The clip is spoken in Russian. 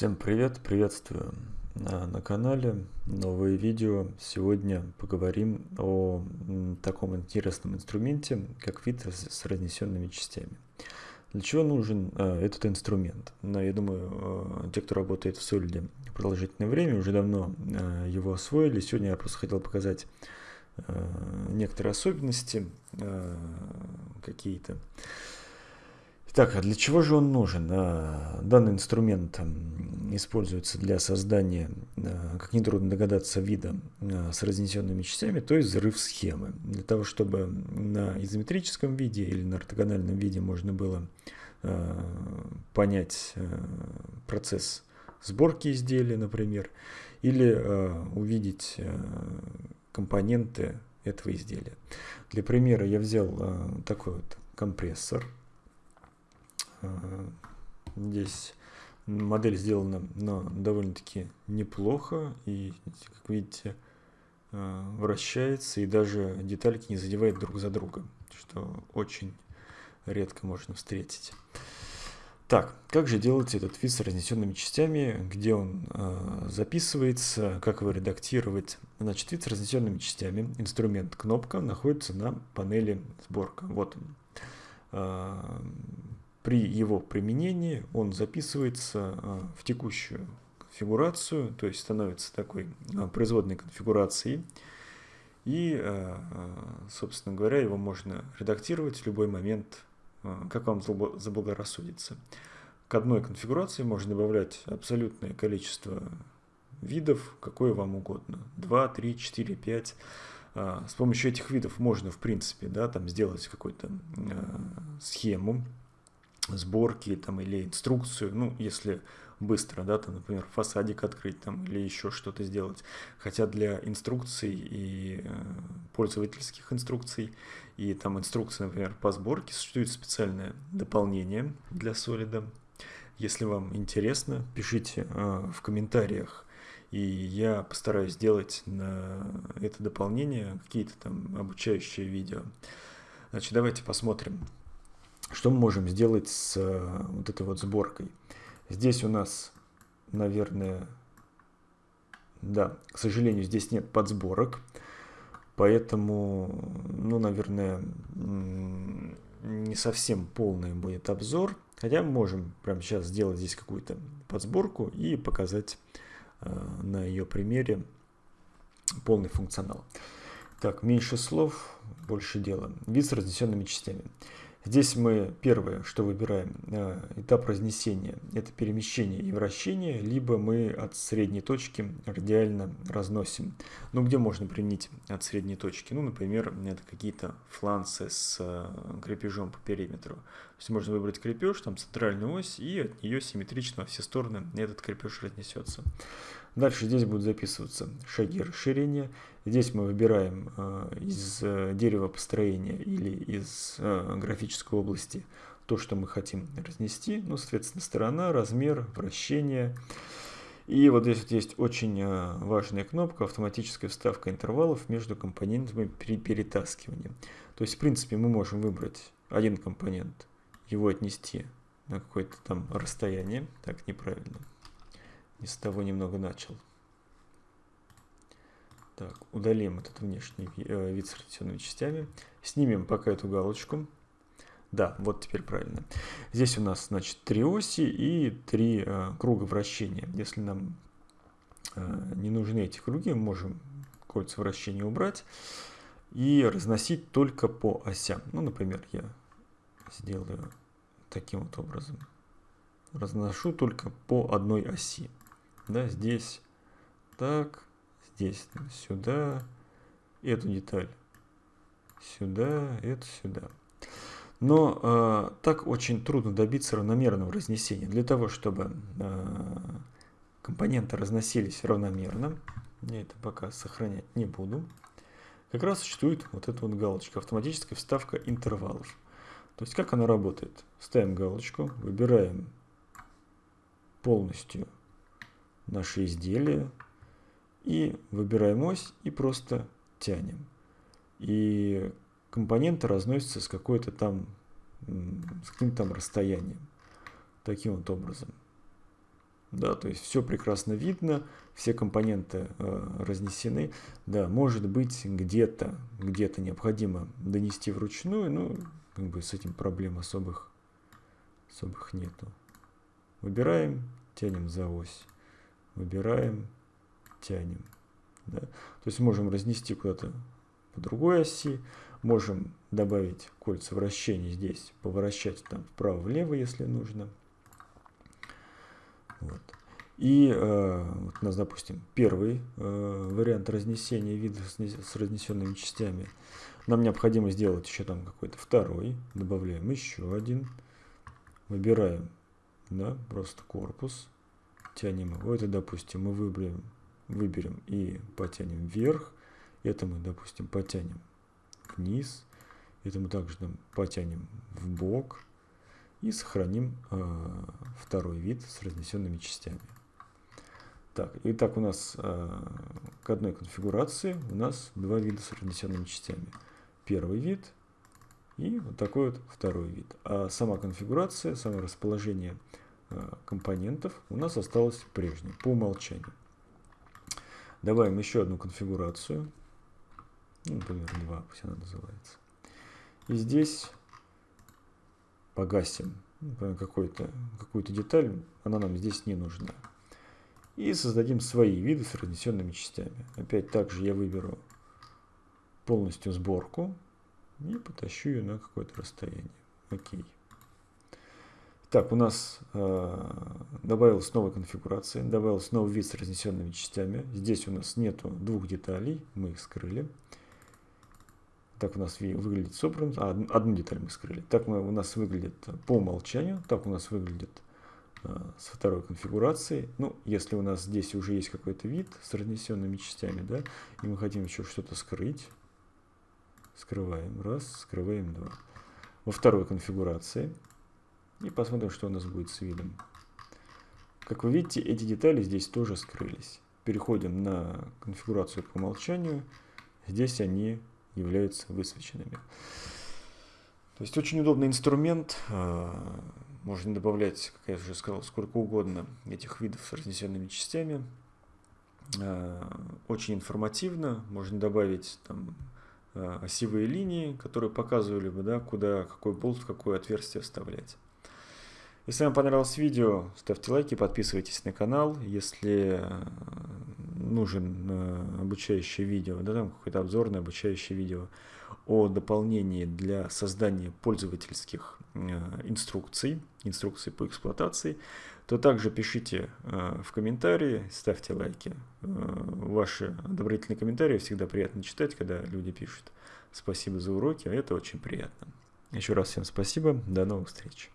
Всем привет, приветствую на, на канале, новое видео. Сегодня поговорим о таком интересном инструменте, как фильтр с разнесенными частями. Для чего нужен э, этот инструмент? Ну, я думаю, э, те, кто работает в Solid продолжительное время, уже давно э, его освоили. Сегодня я просто хотел показать некоторые особенности какие-то. Итак, а для чего же он нужен? А, данный инструмент используется для создания, а, как нетрудно догадаться, вида с разнесенными частями, то есть взрыв схемы. Для того, чтобы на изометрическом виде или на ортогональном виде можно было понять процесс сборки изделия, например, или увидеть компоненты этого изделия. Для примера я взял такой вот компрессор – Здесь модель сделана но довольно-таки неплохо. И, как видите, э, вращается и даже детальки не задевает друг за друга, что очень редко можно встретить. Так, как же делать этот вид с разнесенными частями, где он э, записывается, как его редактировать. Значит, вид с разнесенными частями, инструмент кнопка находится на панели сборка. Вот он. Э, при его применении он записывается а, в текущую конфигурацию, то есть становится такой а, производной конфигурацией. И, а, собственно говоря, его можно редактировать в любой момент, как вам заблагорассудится. К одной конфигурации можно добавлять абсолютное количество видов, какое вам угодно. 2, 3, 4, 5. С помощью этих видов можно, в принципе, да, там сделать какую-то схему, сборки там, или инструкцию, ну, если быстро, да, там, например, фасадик открыть там, или еще что-то сделать. Хотя для инструкций и э, пользовательских инструкций и там инструкции, например, по сборке существует специальное дополнение для Solid. Если вам интересно, пишите э, в комментариях, и я постараюсь сделать на это дополнение какие-то там обучающие видео. Значит, давайте посмотрим, что мы можем сделать с э, вот этой вот сборкой? Здесь у нас, наверное, да, к сожалению, здесь нет подсборок, поэтому, ну, наверное, не совсем полный будет обзор, хотя мы можем прямо сейчас сделать здесь какую-то подсборку и показать э, на ее примере полный функционал. Так, меньше слов, больше дела. Вид с разнесенными частями. Здесь мы первое, что выбираем, э, этап разнесения. Это перемещение и вращение, либо мы от средней точки радиально разносим. Ну, где можно применить от средней точки? Ну, например, это какие-то фланцы с э, крепежом по периметру. То есть можно выбрать крепеж, там центральную ось, и от нее симметрично во все стороны этот крепеж разнесется. Дальше здесь будут записываться шаги расширения. Здесь мы выбираем э, из э, дерева построения или из э, графической области то, что мы хотим разнести. Ну, соответственно, сторона, размер, вращение. И вот здесь вот есть очень важная кнопка автоматическая вставка интервалов между компонентами при перетаскивании. То есть, в принципе, мы можем выбрать один компонент, его отнести на какое-то там расстояние. Так, неправильно. Не с того немного начал. Так, удалим этот внешний э, вид с ротационными частями. Снимем пока эту галочку. Да, вот теперь правильно. Здесь у нас, значит, три оси и три э, круга вращения. Если нам э, не нужны эти круги, можем кольца вращения убрать и разносить только по осям. Ну, например, я сделаю таким вот образом. Разношу только по одной оси да, здесь так, здесь сюда, эту деталь сюда, это сюда. Но э, так очень трудно добиться равномерного разнесения. Для того, чтобы э, компоненты разносились равномерно, я это пока сохранять не буду, как раз существует вот эта вот галочка, автоматическая вставка интервалов. То есть как она работает? Ставим галочку, выбираем полностью наше изделие и выбираем ось и просто тянем. И компоненты разносятся с какой-то там, с каким-то там расстоянием. Таким вот образом. Да, то есть все прекрасно видно, все компоненты э, разнесены. Да, может быть где-то, где-то необходимо донести вручную, ну, как бы с этим проблем особых, особых нету. Выбираем, тянем за ось. Выбираем, тянем. Да. То есть можем разнести куда-то по другой оси, можем добавить кольца вращения здесь, поворачивать там вправо-влево, если нужно. Вот. И э, вот у нас, допустим, первый э, вариант разнесения вида с, с разнесенными частями. Нам необходимо сделать еще там какой-то второй. Добавляем еще один. Выбираем да, просто корпус. Тянем его. Это, допустим, мы выберем, выберем и потянем вверх. Это мы, допустим, потянем вниз. Это мы также там, потянем в бок. И сохраним э, второй вид с разнесенными частями. Так, итак, у нас э, к одной конфигурации у нас два вида с разнесенными частями. Первый вид и вот такой вот второй вид. А сама конфигурация, само расположение компонентов у нас осталось прежнее, по умолчанию. Добавим еще одну конфигурацию. Ну, например, 2, пусть она называется. И здесь погасим ну, какую-то деталь, она нам здесь не нужна. И создадим свои виды с разнесенными частями. Опять также я выберу полностью сборку и потащу ее на какое-то расстояние. Окей. Так, у нас э, добавилась новая конфигурация, добавился новый вид с разнесенными частями. Здесь у нас нету двух деталей, мы их скрыли. Так у нас выглядит собран, а, одну деталь мы скрыли. Так мы, у нас выглядит по умолчанию, так у нас выглядит а, с второй конфигурацией. Ну, если у нас здесь уже есть какой-то вид с разнесенными частями, да, и мы хотим еще что-то скрыть, скрываем раз, скрываем два. Во второй конфигурации и посмотрим, что у нас будет с видом. Как вы видите, эти детали здесь тоже скрылись. Переходим на конфигурацию по умолчанию. Здесь они являются высвеченными. То есть очень удобный инструмент. А, можно добавлять, как я уже сказал, сколько угодно этих видов с разнесенными частями. А, очень информативно. Можно добавить там а, осевые линии, которые показывали бы, да, куда какой болт в какое отверстие вставлять. Если вам понравилось видео, ставьте лайки, подписывайтесь на канал. Если нужен э, обучающее видео, да, там какое-то обзорное обучающее видео о дополнении для создания пользовательских э, инструкций, инструкций по эксплуатации, то также пишите э, в комментарии, ставьте лайки. Ваши одобрительные комментарии всегда приятно читать, когда люди пишут. Спасибо за уроки, это очень приятно. Еще раз всем спасибо, до новых встреч.